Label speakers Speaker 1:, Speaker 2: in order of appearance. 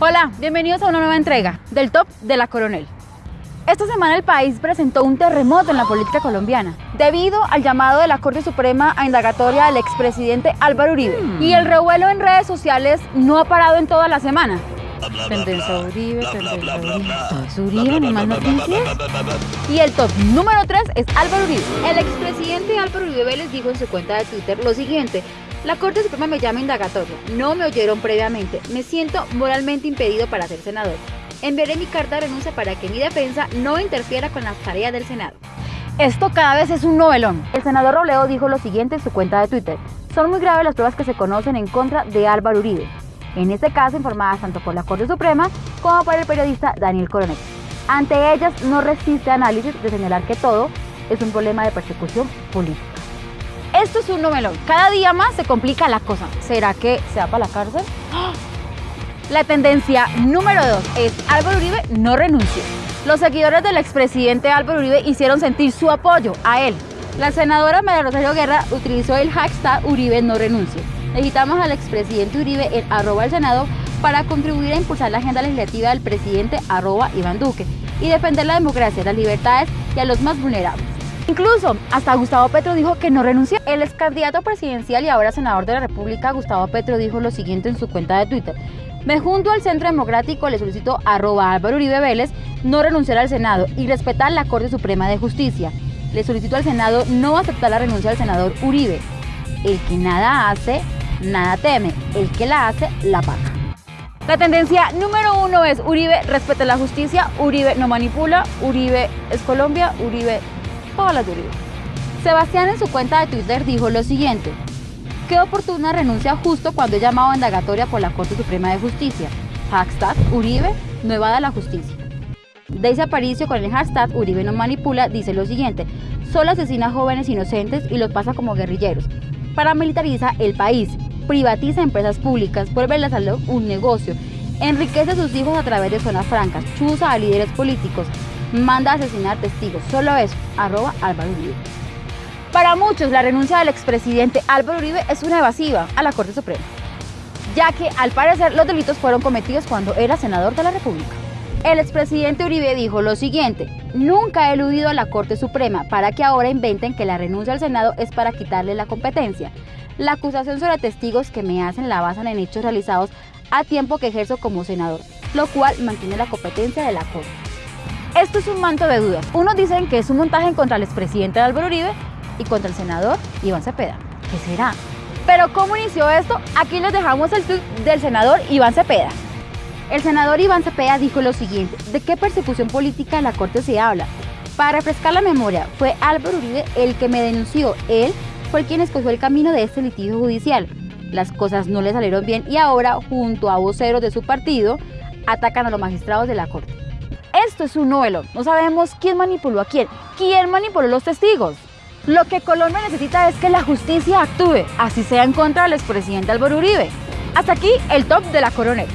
Speaker 1: Hola, bienvenidos a una nueva entrega del Top de la Coronel. Esta semana el país presentó un terremoto en la política colombiana debido al llamado de la Corte Suprema a indagatoria del expresidente Álvaro Uribe. Y el revuelo en redes sociales no ha parado en toda la semana. Tendencia Uribe, tendencia Uribe. Es Uribe, ni más noticias. Y el top número 3 es Álvaro Uribe. El expresidente Álvaro Uribe Vélez dijo en su cuenta de Twitter lo siguiente. La Corte Suprema me llama indagatoria. No me oyeron previamente. Me siento moralmente impedido para ser senador. Enviaré mi carta de renuncia para que mi defensa no interfiera con las tareas del Senado. Esto cada vez es un novelón. El senador Robledo dijo lo siguiente en su cuenta de Twitter. Son muy graves las pruebas que se conocen en contra de Álvaro Uribe. En este caso informadas tanto por la Corte Suprema como por el periodista Daniel Coronel. Ante ellas no resiste análisis de señalar que todo es un problema de persecución política. Esto es un novelón. Cada día más se complica la cosa. ¿Será que se va para la cárcel? ¡Ah! La tendencia número 2 es Álvaro Uribe no renunció. Los seguidores del expresidente Álvaro Uribe hicieron sentir su apoyo a él. La senadora María Rosario Guerra utilizó el hashtag Uribe no renunció. Necesitamos al expresidente Uribe en arroba al Senado para contribuir a impulsar la agenda legislativa del presidente arroba Iván Duque y defender la democracia, las libertades y a los más vulnerables. Incluso hasta Gustavo Petro dijo que no renunció. El ex candidato presidencial y ahora senador de la República, Gustavo Petro, dijo lo siguiente en su cuenta de Twitter. Me junto al Centro Democrático, le solicito arroba Álvaro Uribe Vélez no renunciar al Senado y respetar la Corte Suprema de Justicia. Le solicito al Senado no aceptar la renuncia del senador Uribe. El que nada hace, nada teme. El que la hace, la paga. La tendencia número uno es Uribe respeta la justicia, Uribe no manipula, Uribe es Colombia, Uribe de Uribe. Sebastián en su cuenta de Twitter dijo lo siguiente. Qué oportuna renuncia justo cuando he llamado a indagatoria por la Corte Suprema de Justicia. Hashtag Uribe no evada la justicia. Daisy Aparicio con el hashtag Uribe no manipula dice lo siguiente. Solo asesina jóvenes inocentes y los pasa como guerrilleros. Paramilitariza el país, privatiza empresas públicas, vuelve la salud un negocio, enriquece a sus hijos a través de zonas francas, chuza a líderes políticos, manda a asesinar testigos. Solo eso, arroba Álvaro Uribe. Para muchos, la renuncia del expresidente Álvaro Uribe es una evasiva a la Corte Suprema, ya que al parecer los delitos fueron cometidos cuando era senador de la República. El expresidente Uribe dijo lo siguiente, nunca he eludido a la Corte Suprema para que ahora inventen que la renuncia al Senado es para quitarle la competencia. La acusación sobre testigos que me hacen la basan en hechos realizados a tiempo que ejerzo como senador, lo cual mantiene la competencia de la Corte. Esto es un manto de dudas. Unos dicen que es un montaje contra el expresidente Álvaro Uribe y contra el senador Iván Cepeda. ¿Qué será? Pero ¿cómo inició esto? Aquí les dejamos el tweet del senador Iván Cepeda. El senador Iván Cepeda dijo lo siguiente, ¿de qué persecución política la Corte se habla? Para refrescar la memoria, fue Álvaro Uribe el que me denunció. Él fue quien escogió el camino de este litigio judicial. Las cosas no le salieron bien y ahora, junto a voceros de su partido, atacan a los magistrados de la Corte. Esto es un novelo. No sabemos quién manipuló a quién. ¿Quién manipuló los testigos? Lo que Colombia necesita es que la justicia actúe, así sea en contra del expresidente Álvaro Uribe. Hasta aquí el top de la coronel.